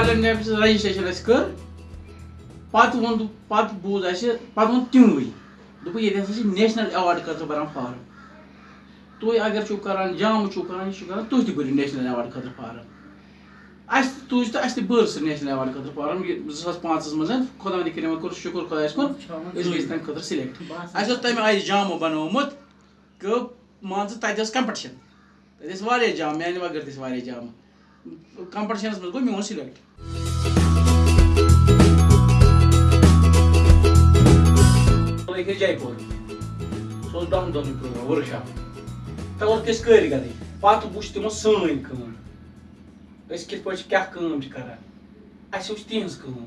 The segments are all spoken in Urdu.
ناگالینڈ نیپس رجسٹریشن اَسہِ کٔر پَتہٕ ووٚن پَتہٕ بوٗز اَسہِ پَتہٕ ووٚن تِموٕے دوٚپُکھ ییٚتہِ ہسا چھِ نیشنل ایواڈ خٲطرٕ بَران فارم تُہۍ اگر چھُو کران جامہٕ چھُو کران یہِ چھُ کران تُہۍ تہِ بٔرِو نیشنل ایواڈ خٲطرٕ فارم اَسہِ تہِ تُج تہٕ اَسہِ تہِ بٔر سُہ نیشنل ایواڈ خٲطرٕ فارم یہِ زٕ ساس پانٛژَس منٛز خۄدا نہِ کٔرِنۍ کوٚر شُکُر خۄدایَس کُن أسۍ گٔے تَمہِ خٲطرٕ سِلیکٹ اَسہِ اوس تَمہِ آیہِ جامہٕ بَنومُت کہ مان ژٕ تَتہِ ٲس کَمپِٹِشَن تَتہِ ٲسۍ واریاہ جام میانہِ بغٲر تہِ ٲسۍ واریاہ جامہٕ کَمپِٹِشَنَس منٛز گوٚو میون سِلیکٹ لٔگۍ أسۍ جے پوٗر سُہ اوس دۄن دۄہن پروگرام ؤرٕک شاپ تَتھ اوس أسۍ کٲرۍ پَتہٕ وٕچھ تِمو سٲنۍ کٲم أسۍ کِتھ پٲٹھۍ چھِ کیٛاہ کٲم چھِ کران اَسہِ وٕچھ تِہنٛز کٲم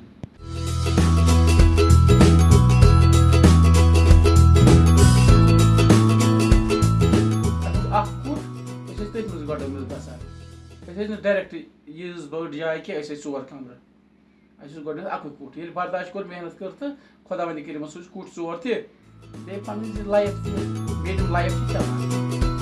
تَتھ اوس اکھ کُٹھ أسۍ ٲسۍ تٔتھۍ منٛز گۄڈٕ منٛز بَسان أسۍ ٲسۍ نہٕ ڈایریکٹ ییٖژ بٔڑ جاے کینٛہہ أسۍ ٲسۍ ژور کَمرٕ اَسہِ اوس گۄڈٕنیتھ اَکُے کُٹھ ییٚلہِ برداش کوٚر محنت کٔر تہٕ خۄدا وندِ کٔرِمَس سُہ کُٹھ ژور تہِ بیٚیہِ پَنٕنۍ لایف تہِ بیٚیہِ تِم لایف تہِ چلان